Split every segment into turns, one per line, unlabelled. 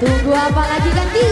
Tunggu apa lagi
ganti?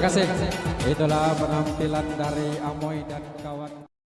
Kasih. Itulah penampilan dari Amoy dan kawan.